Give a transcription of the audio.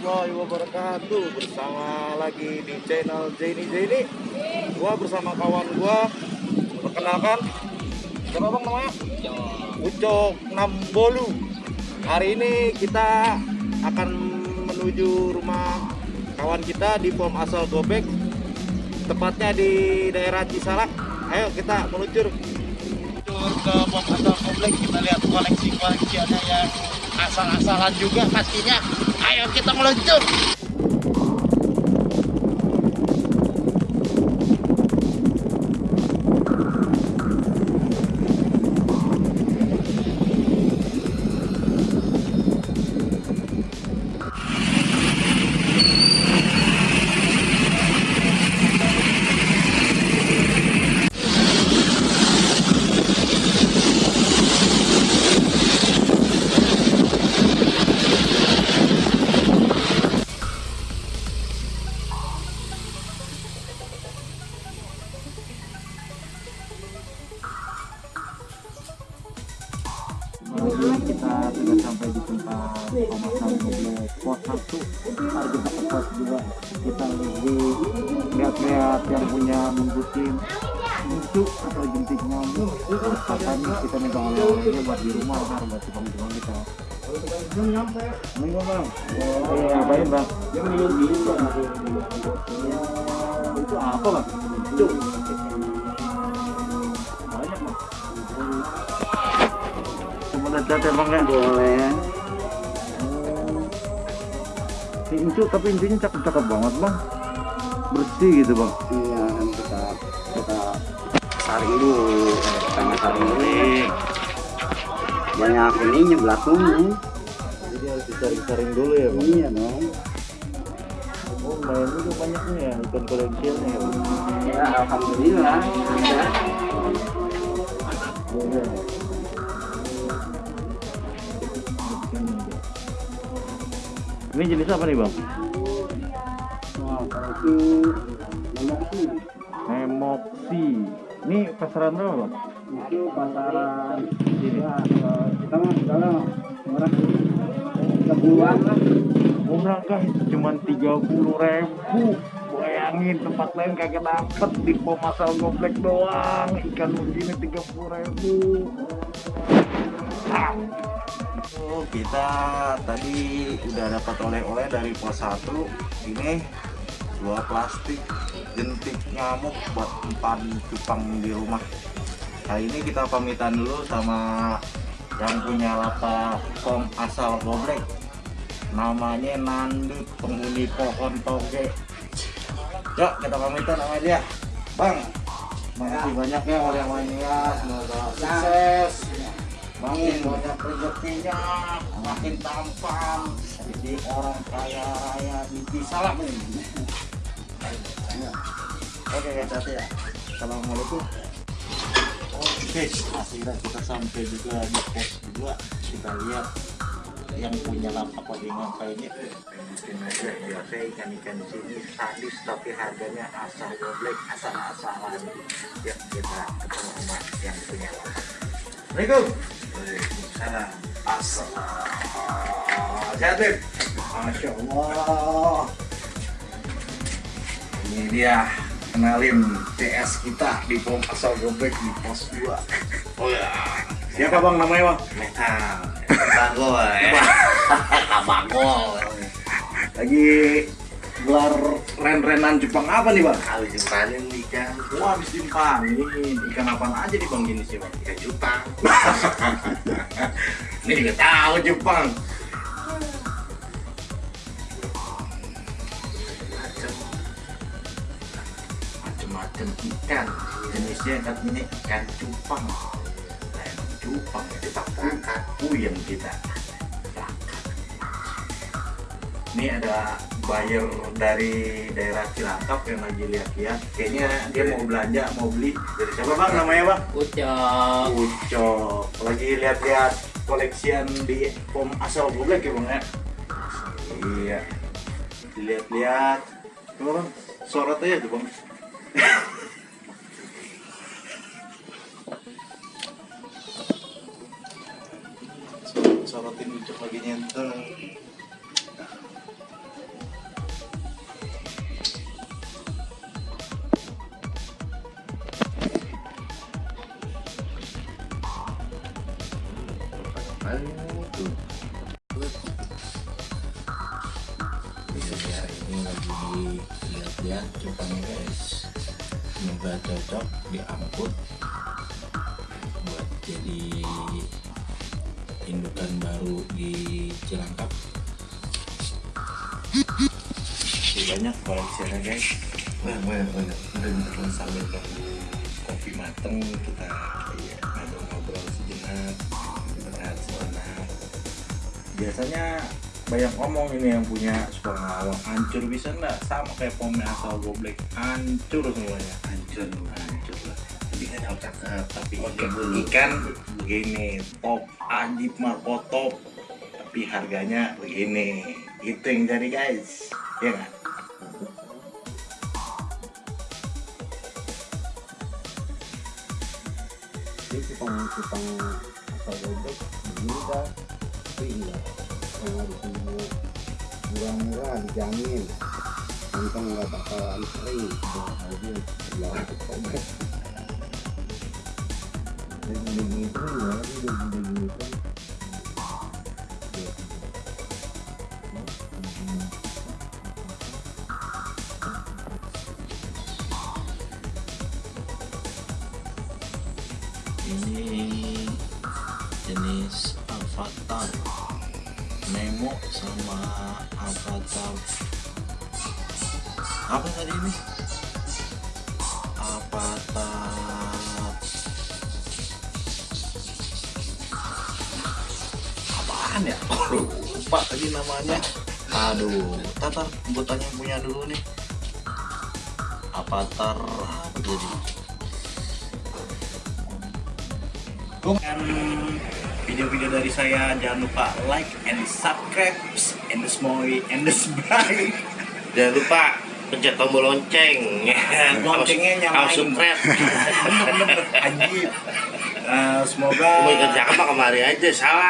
warahmatullahi wabarakatuh. Bersama lagi di channel Zaini Zaini. Gua bersama kawan gua. Perkenalkan. Siapa bang namanya? Ucok. Nambolu. Hari ini kita akan menuju rumah kawan kita di pom asal Gobek. Tepatnya di daerah Cisalak. Ayo kita meluncur. Meluncur ke pom asal Gobek. Kita lihat koleksi-koleksiannya yang asal-asalan juga pastinya ayo kita meluncur kita sudah sampai di tempat pemasangan mobil pos satu. Ntar kita ke pos kita lagi lihat-lihat yang punya menggutin musuh atau jentik nyamuk. Katanya kita minta oleh-olehnya buat di rumah ntar buat tukang-tukang kita. Minggu bang, oh, iya, ngapain bang? Itu apa bang? Itu Lihat ya bang ya? Boleh. Incu tapi intinya cakep-cakep banget bang. Bersih gitu bang. Iya, kan kita kita saring dulu, kita nggak saring dulu. Banyak ininya belakangnya. Jadi harus disaring-saring dulu ya bang. Iya dong. Oh main juga banyaknya ya ikan koleksialnya ya bang. Ya, alhamdulillah. Ada. Ini jenis apa nih bang? Kalau itu Nemoxi. Ini pasaran berapa bang? itu pasaran kalau kita mah sekarang orang kebulan lah. Murah cuma tiga puluh ribu. Bayangin tempat lain kagak dapet di pemasal goblek doang. Ikan begini tiga puluh ribu. Oh, kita tadi udah dapat oleh-oleh dari pos 1 ini dua plastik jentik nyamuk buat empan cupang di rumah. Kali ini kita pamitan dulu sama yang punya pom asal goblek namanya Nandut penghuni pohon toge. Yuk kita pamitan sama dia. Bang makasih banyak ya oleh-olehnya semoga sukses makin banyak rezekinya makin tampan. Jadi orang kaya raya di nih oke guys hati ya. Assalamualaikum. Oke akhirnya kita sampai juga di pos 2 kita lihat yang punya lapak di ngapain ya mungkin aja biasa ikan-ikan di sini sadis tapi harganya asal goblek asal-asalan. Ya kita ketemu sama yang punya lapak Assalamualaikum. Waalaikumsalam. Assalamualaikum Sehat Beb? Masya Allah. Ini dia Kenalin TS kita di pom asal gobek di pos 2 Oh ya. Siapa bang namanya bang? Metal Bagol ya. Bagol Lagi gelar ren-renan Jepang apa nih bang? Habis dipanen ikan, Wah habis dipanin Ikan apaan aja nih bang jenisnya bang? ikan cupang. Ini juga tahu Jepang. macam macam-macam ikan jenisnya katanya ikan cupang Nah, Jepang ya kita Berangkat. puyeng kita. Ini ada buyer dari daerah Cilangkap yang lagi lihat-lihat. Kayaknya dia mau belanja, mau beli. Dari siapa bang namanya bang? ucap Ucok. Lagi lihat-lihat koleksian di pom asal goblek ya bang ya? Iya. Lihat-lihat. Coba bang, sorot aja tuh bang. sorotin ucap lagi nyentuh kalian itu bisa ya ini lagi lihat-lihat cupangnya guys semoga cocok diangkut buat jadi indukan baru di Cilangkap banyak koleksinya guys banyak banyak banyak udah kita sambil nunggu kopi mateng kita ya, ngobrol-ngobrol sejenak kita sejenak biasanya banyak ngomong ini yang punya suka ngawang. Hancur bisa nggak? Sama kayak pomnya asal goblek hancur semuanya. Hancur hancur lah. Tapi kan cakep tapi ikan, ikan begini top ajib marco top tapi harganya begini. Itu yang jadi guys. Ya nggak? Ini cupang cupang dah tapi enggak yang harus murah-murah dijamin. Kantong nggak bakalan kering aja bilang gobek daging itu ya daging daging itu ini Sama avatar. Apa tadi ini? Avatar. Apaan ya? Lupa tadi namanya. Aduh tatar gue tanya punya dulu nih. Avatar apa tadi dan video-video dari saya jangan lupa like and subscribe and the small and the subscribe Jangan lupa pencet tombol lonceng. Loncengnya nyalain. Harus subscribe. anjir Eh, semoga Mau ikut kemari aja salah.